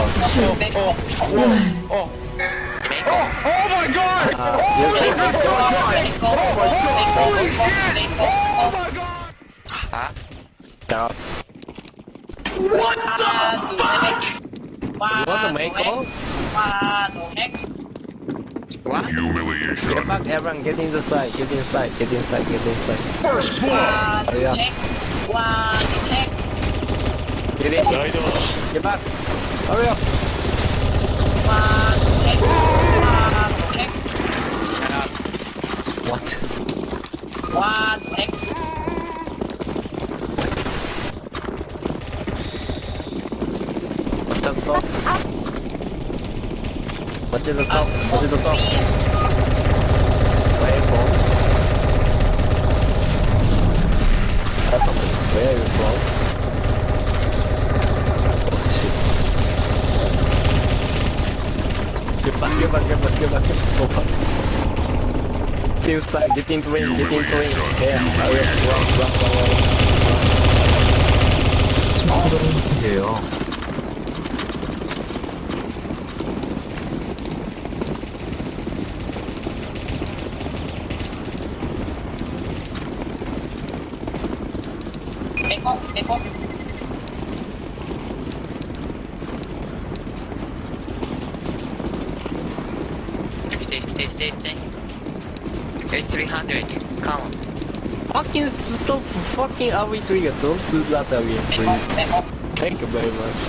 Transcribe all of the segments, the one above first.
Oh, my god! Holy shit! Oh my god! Huh? No. What the fuck? What the Mako? What? Humiliation. Get back, everyone. Get inside. Get inside. Get inside. Get inside. First blood. Hurry up. Get in. Get back. Hurry up. One, check. One, check. Shut up. What? One, check. Stop. Stop. What did the top? What did the top? you start, get into ring, get into ring. Yeah, I will run, run, run, run, run. Small little hill. Back off, back off. Stay, stay, stay, stay. Hey, 300, come on. Fucking stop fucking away trigger, don't do that again, please. Thank you very much.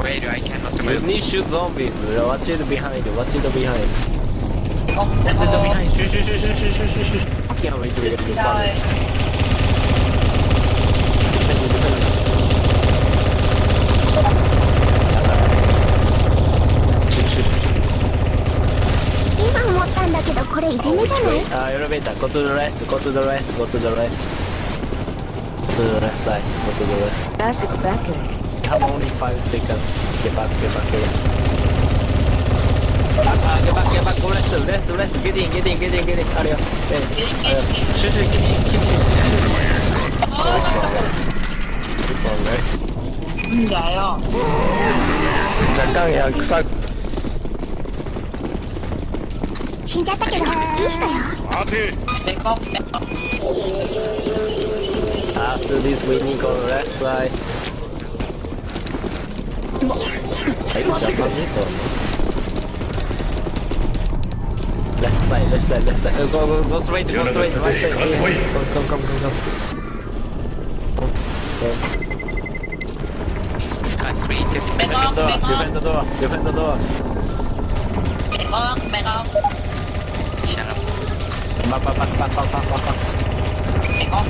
Wait, I cannot remember. You need shoot zombies, watch it behind, watch it behind. Oh, watch it behind, shoot, shoot, shoot, shoot, shoot, shoot, shoot. Fucking away trigger, you Go to the left, go to the left, go to the left. To the left side, go to the left. Back is back. Come only five seconds. Get back, get back, get back. Back, uh, get back, get back, go left, left, left, get in, get in, get in, get in, hurry up. Hey, hurry up. Shoot, shoot, get in, get in. Go left, go left. んだよ若干やくさ死んじゃったけどいい人よ Ate. Make up. Make up. After this, we need go left side. Hey, Japanese or no? Left side, left side, left side. Uh, go, go, go straight, go straight, right side. Yeah. Come, come, come, come, come. Come, go. Sky free, just Defend the door, defend the door, defend the door. バンバンバンバンバンバンバンバンあ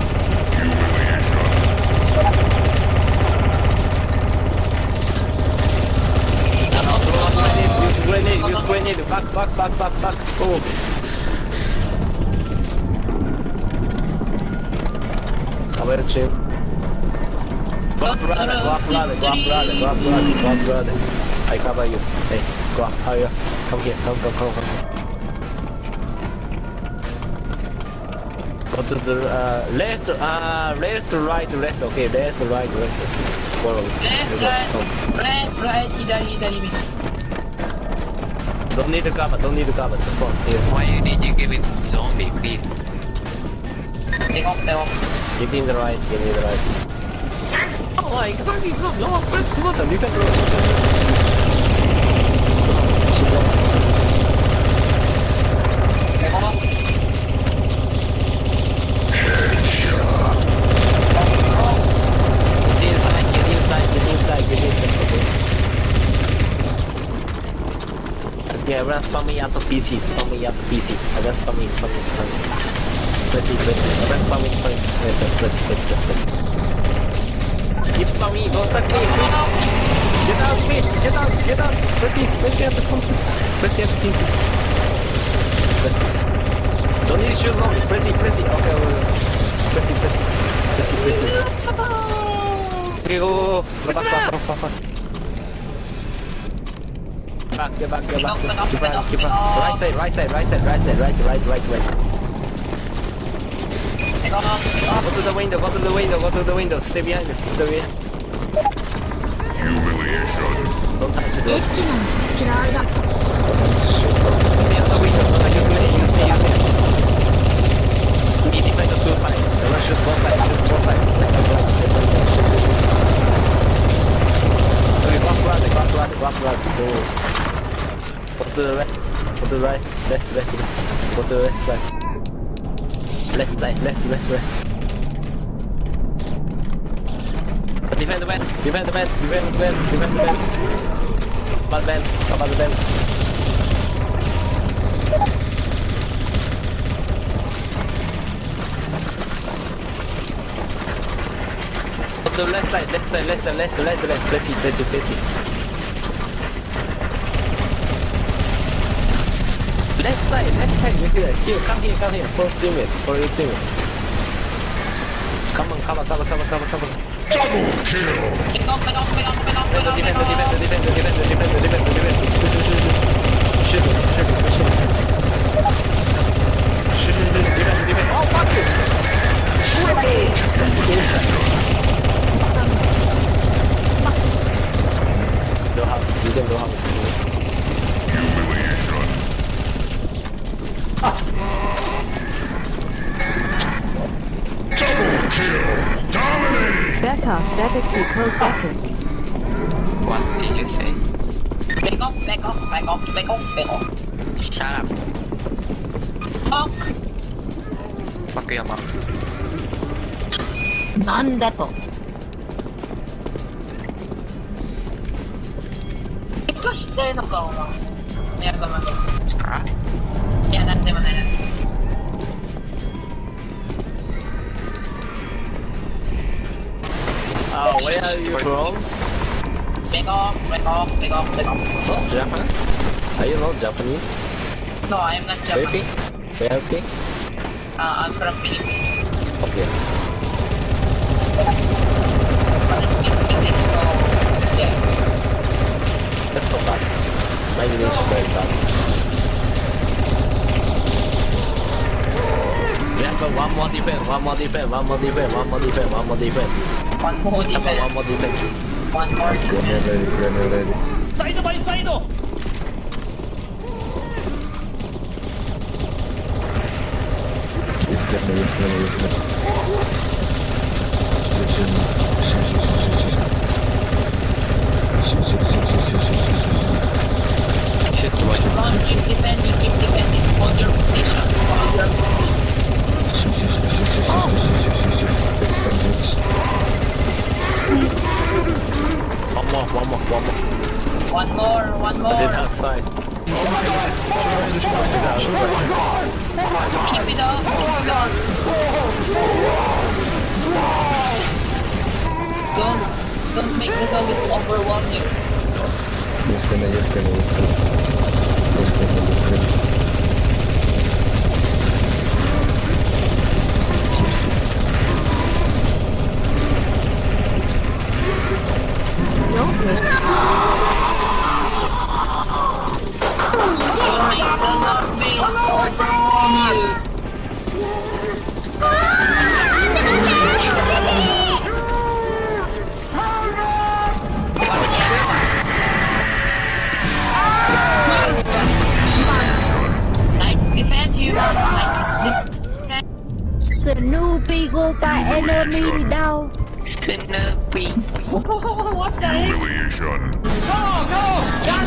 グレネード、ユースグレネード、バックバックバックバックバック、おお。カメラチーム。Go up brother, go up brother, go up brother, go up brother, go up brother. I cover you. Hey, go up, hurry up. Come here, come, come, come, come. Or to the uh, left, uh, left right, left, okay, left right, left. Follow. Left, right, left, right, hidari, hidari. Don't need the cover, don't need the cover, support here. Why you need to give it zombie, please? Take off, take off. Give him the right, give him the right. Oh my god, No, no, no, no! come on, you can go. Take off. Get inside, get inside, get inside, get inside. Okay, everyone spam me out of PC, spam me out of PC. Everyone spam me, spam me, spam me. Press it. Everyone spam me, spam me. Press it, press it. Keep spamming, don't touch me, please. Get out, please, get out, get out. Press it at the. Press it at the front. Press. Don't to shoot long, press it. Okay, okay, okay. Press it, press it. Press it, press it. Okay, go, go, go. Go back, back, back, back, back. Back, get back, get back. Back up, Keep back back, up, keep back back. up. Right side, right side, right side, right side, right, right, right, right. Make back off, back off. Go to the window, go to the window, go to the window. Stay behind me. Stay behind. Humiliation. Don't touch the エ door. Right. Left, left, left. Go to the left side. Left side, left, left, left. Defend the bed, defend the bed, defend the bed, defend the bed. Bad bed, bad bed. Go to the left side, left side, left side, left, left, left, left it, left it, left it. Left side, left side, look at that. Here, come here, come here. For teammate, for your teammate. Come on, cover, cover, cover, cover, cover. Double kill! Pick up, pick up, pick up, pick up, pick up, pick up. Defend, defend, defend, defend, defend, defend, defend, defend. Shoot, shoot, shoot, shoot, shoot. Shoot, shoot, shoot, defend, defend. Oh, fuck you! Triple kill! What did you say? Back off, back off, back off, back off, back off. Shut up. Fuck. Fuck your mom. なんだと。結構してるのか、お前。いや、ごめん。あいや、なんでもない Uh, where are you from? Back off, back off, back off, back off. Oh, Japan? Are you not Japanese? No, I am not Maybe? Japanese. Maybe? Uh, I'm from Philippines. Okay. But I speak English, so yeah. That's not bad. My English is very bad. We have one more defense, one more defense, one more defense, one more defense, one more defense. One more defense. One more defense. One more defense. Grenade ready, grenade ready. Side by side! It's grenade, it's grenade, it's grenade. Listen, listen, listen, listen. Listen, listen, listen, listen, listen. Shit, what? Run, keep defending, keep defending. Hold your position. Hold your position. Listen, listen, listen, listen. One more, one more. Get outside. Keep it up, keep it up. Don't, don't make this a bit overwhelming. Just gonna, just gonna, just gonna, just gonna, just gonna. trouble by enemy down. Enemy. what the heck? Humiliation. Go, go!